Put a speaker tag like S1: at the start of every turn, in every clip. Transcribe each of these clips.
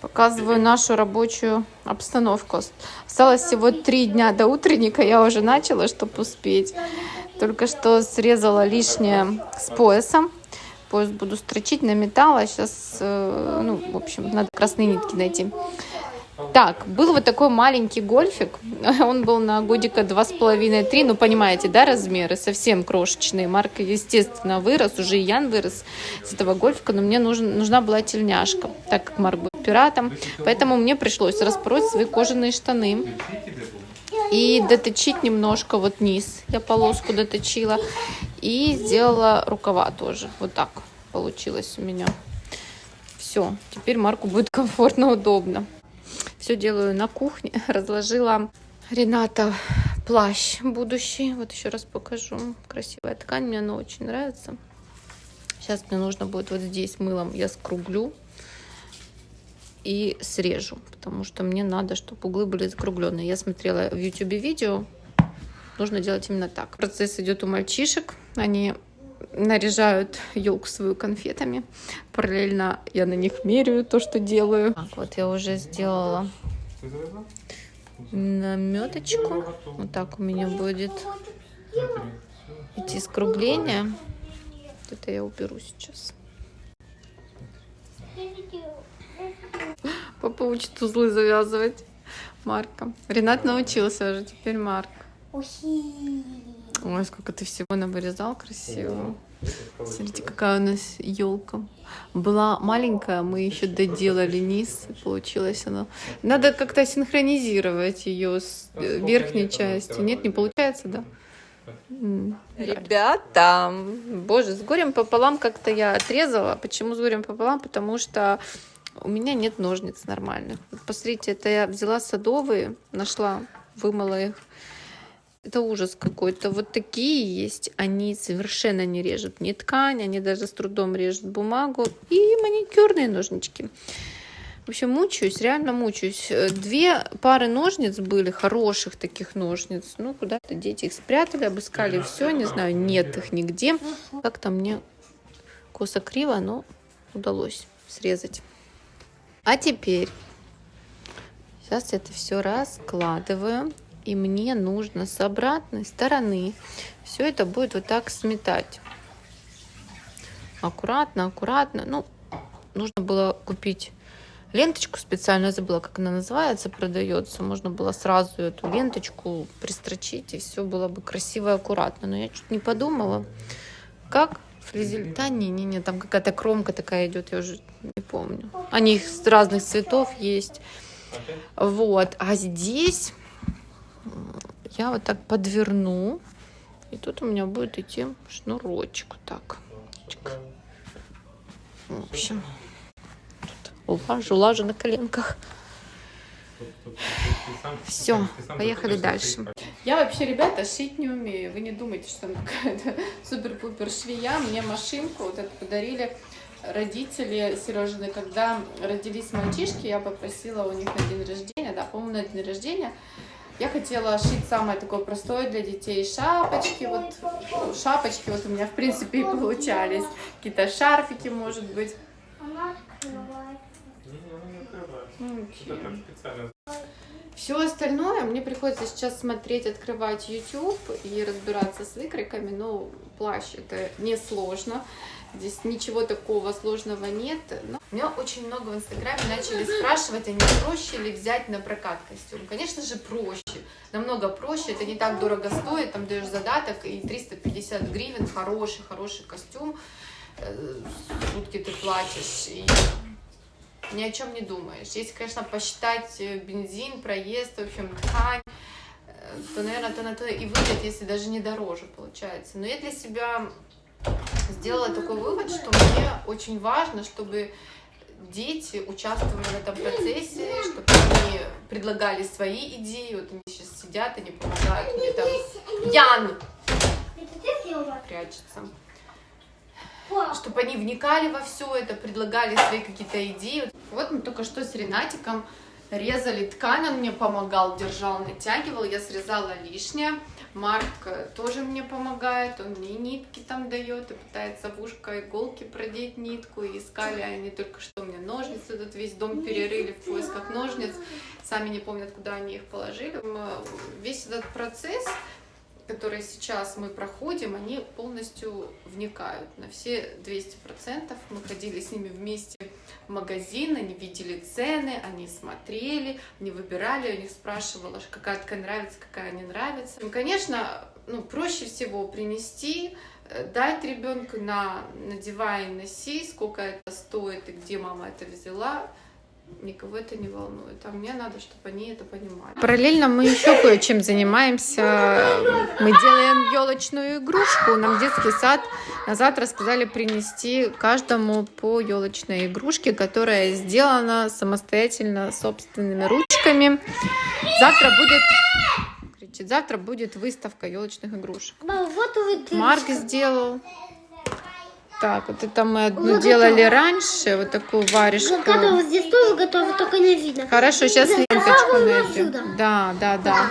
S1: Показываю нашу рабочую обстановку. Осталось всего три дня до утренника. Я уже начала, чтобы успеть. Только что срезала лишнее с поясом. Пояс буду строчить на металл. А сейчас, э, ну, в общем, надо красные нитки найти. Так, был вот такой маленький гольфик. Он был на годика два с половиной, три. Ну, понимаете, да, размеры совсем крошечные. Марка, естественно, вырос. Уже и Ян вырос с этого гольфика. Но мне нужен, нужна была тельняшка, так как Марк был пиратом. Поэтому мне пришлось распороть свои кожаные штаны. И доточить немножко вот низ. Я полоску доточила. И сделала рукава тоже. Вот так получилось у меня. Все, теперь Марку будет комфортно, удобно. Все делаю на кухне. Разложила Рената плащ будущий. Вот еще раз покажу. Красивая ткань, мне она очень нравится. Сейчас мне нужно будет вот здесь мылом я скруглю и срежу, потому что мне надо, чтобы углы были закругленные. Я смотрела в YouTube видео, нужно делать именно так. Процесс идет у мальчишек, они наряжают елку свою конфетами. Параллельно я на них меряю то, что делаю. Так, вот я уже сделала наметочку. Вот так у меня будет идти скругление. Это я уберу сейчас. Папа учит узлы завязывать. Марка. Ренат научился уже, теперь Марк. Ой, сколько ты всего навырезал красиво. Смотрите, какая у нас елка. Была маленькая, мы еще доделали низ, получилось она. Надо как-то синхронизировать ее с э, верхней частью. Нет, не получается, да? Ребята, боже, с горем пополам как-то я отрезала. Почему с горем пополам? Потому что у меня нет ножниц нормальных. посмотрите, это я взяла садовые, нашла, вымыла их это ужас какой-то. Вот такие есть. Они совершенно не режут ни ткань, они даже с трудом режут бумагу. И маникюрные ножнички. В общем, мучаюсь, реально мучаюсь. Две пары ножниц были, хороших таких ножниц. Ну, куда-то дети их спрятали, обыскали все, не знаю, нет их нигде. Как-то мне косо-криво, но удалось срезать. А теперь сейчас это все раскладываю и мне нужно с обратной стороны все это будет вот так сметать. Аккуратно, аккуратно. Ну, нужно было купить ленточку специально, забыла, как она называется, продается. Можно было сразу эту ленточку пристрочить, и все было бы красиво и аккуратно. Но я чуть не подумала, как Да, не, не, не, там какая-то кромка такая идет, я уже не помню. Они с разных цветов есть. Вот, а здесь я вот так подверну. И тут у меня будет идти шнурочек. Так. В общем, тут лажу, лажу на коленках. Все, поехали дальше. Я вообще, ребята, шить не умею. Вы не думайте, что там какая-то супер-пупер швея. Мне машинку вот эту подарили родители Сережины. Когда родились мальчишки, я попросила у них на день рождения, да, по-моему, на день рождения, я хотела шить самое такое простое для детей шапочки. Вот шапочки вот у меня в принципе и получались. Какие-то шарфики, может быть. Все остальное мне приходится сейчас смотреть, открывать YouTube и разбираться с выкройками. Но плащ это несложно. Здесь ничего такого сложного нет. Но меня очень много в Инстаграме начали спрашивать, а не проще ли взять на прокат костюм. Конечно же, проще. Намного проще. Это не так дорого стоит. Там даешь задаток и 350 гривен. Хороший, хороший костюм. Э, сутки ты платишь. И ни о чем не думаешь. Если, конечно, посчитать э, бензин, проезд, в общем, ткань, э, то, наверное, то на то и выйдет, если даже не дороже получается. Но я для себя сделала такой вывод, что мне очень важно, чтобы дети участвовали в этом процессе, чтобы они предлагали свои идеи. Вот они сейчас сидят, они помогают мне там. Ян! Прячется. Чтобы они вникали во все это, предлагали свои какие-то идеи. Вот мы только что с Ренатиком резали ткань, он мне помогал, держал, натягивал, я срезала лишнее. Марк тоже мне помогает, он мне нитки там дает и пытается в ушко иголки продеть нитку. И искали они только что мне ножницы, тут весь дом перерыли в поисках ножниц, сами не помнят, куда они их положили. Весь этот процесс которые сейчас мы проходим, они полностью вникают на все 200%. Мы ходили с ними вместе в магазин, они видели цены, они смотрели, они выбирали, у них спрашивала, какая ткань нравится, какая не нравится. И, конечно, ну, проще всего принести, э, дать ребенку на надевай, носи, сколько это стоит и где мама это взяла, никого это не волнует. А мне надо, чтобы они это понимали. Параллельно мы еще кое-чем занимаемся. Мы делаем елочную игрушку. Нам детский сад на завтра сказали принести каждому по елочной игрушке, которая сделана самостоятельно собственными ручками. Завтра будет кричит, завтра будет выставка елочных игрушек. Марк сделал так, вот это мы одну вот делали это. раньше, вот такую варежку.
S2: Готово, здесь тоже готово, только не видно.
S1: Хорошо, сейчас да, ленточку найдем. Да, да, да.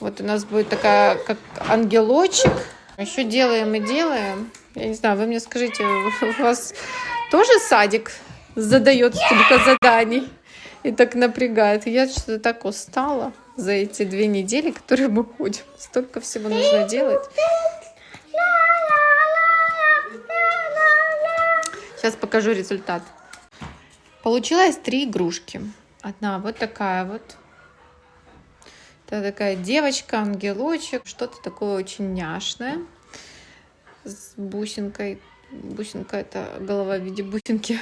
S1: Вот у нас будет такая, как ангелочек. Еще делаем и делаем. Я не знаю, вы мне скажите, у вас тоже садик задает столько заданий и так напрягает? Я что-то так устала за эти две недели, которые мы ходим. Столько всего нужно делать. Сейчас покажу результат. Получилось три игрушки. Одна вот такая вот. Это такая девочка, ангелочек. Что-то такое очень няшное. С бусинкой. Бусинка это голова в виде бусинки.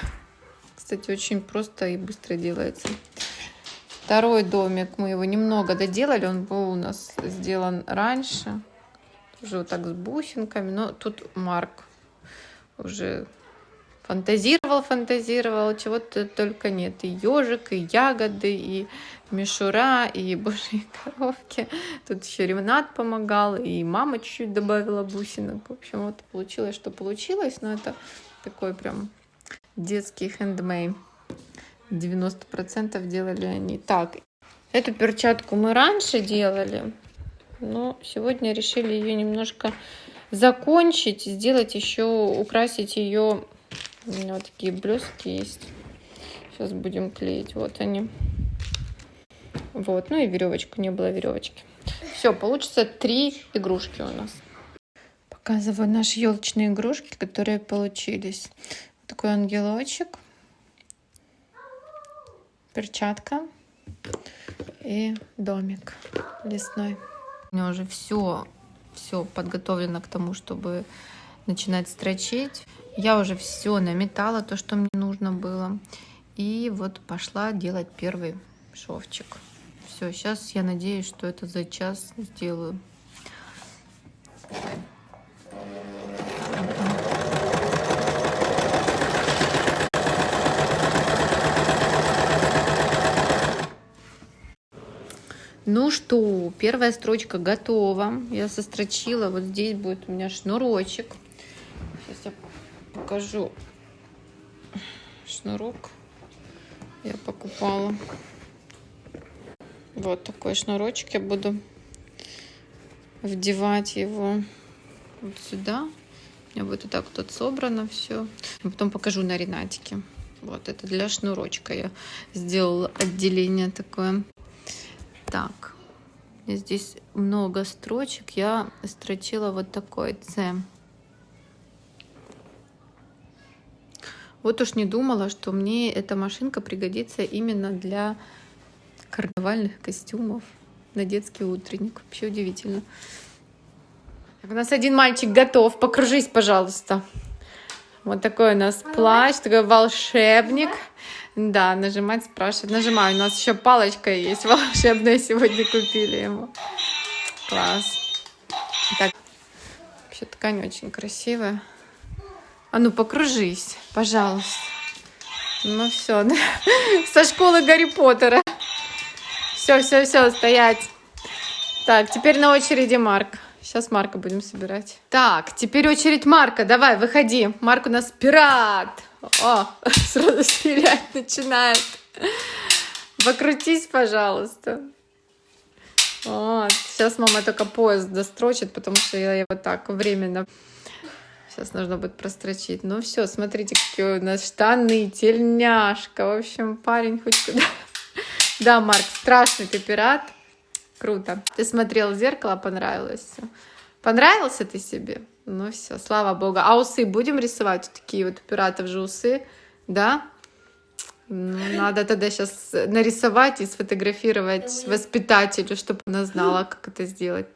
S1: Кстати, очень просто и быстро делается. Второй домик, мы его немного доделали, он был у нас сделан раньше. Уже вот так с бусинками, но тут Марк уже фантазировал, фантазировал, чего-то только нет. И ежик, и ягоды, и мишура, и божьи коровки. Тут еще ремонт помогал, и мама чуть-чуть добавила бусинок. В общем, вот получилось, что получилось, но это такой прям детский хендмейд. 90% делали они. Так, эту перчатку мы раньше делали, но сегодня решили ее немножко закончить, сделать еще, украсить ее у меня вот такие блестки есть. Сейчас будем клеить. Вот они. Вот. Ну и веревочку. Не было веревочки. Все, получится три игрушки у нас. Показываю наши елочные игрушки, которые получились. Вот такой ангелочек. Перчатка. И домик лесной. У меня уже все, все подготовлено к тому, чтобы начинать строчить. Я уже все наметала, то, что мне нужно было. И вот пошла делать первый шовчик. Все, сейчас я надеюсь, что это за час сделаю. Ну что, первая строчка готова. Я сострочила. Вот здесь будет у меня шнурочек. Сейчас я покажу шнурок. Я покупала. Вот такой шнурочек. Я буду вдевать его вот сюда. У меня будет вот так вот собрано все. Потом покажу на Ренатике. Вот это для шнурочка я сделала отделение такое. Так, здесь много строчек. Я строчила вот такой С. Вот уж не думала, что мне эта машинка пригодится именно для карнавальных костюмов на детский утренник. Вообще удивительно. Так, у нас один мальчик готов. Покружись, пожалуйста. Вот такой у нас плащ, такой волшебник. Да, нажимать спрашивать. Нажимаю. У нас еще палочка есть волшебная. Сегодня купили ему. Класс. Так, вообще ткань очень красивая. А ну, покружись, пожалуйста. Ну все, со школы Гарри Поттера. Все, все, все, стоять. Так, теперь на очереди Марк. Сейчас Марка будем собирать. Так, теперь очередь Марка. Давай, выходи. Марк у нас пират. О, сразу стрелять начинает. Покрутись, пожалуйста. Вот. Сейчас мама только поезд дострочит, потому что я его так временно... Сейчас нужно будет прострочить. Ну все, смотрите, какие у нас штаны, тельняшка. В общем, парень хоть куда. Да, Марк, страшный ты пират. Круто. Ты смотрел в зеркало, понравилось все. Понравился ты себе? Ну все, слава богу. А усы будем рисовать? Вот такие вот у пиратов же усы, да? Ну, надо тогда сейчас нарисовать и сфотографировать воспитателю, чтобы она знала, как это сделать.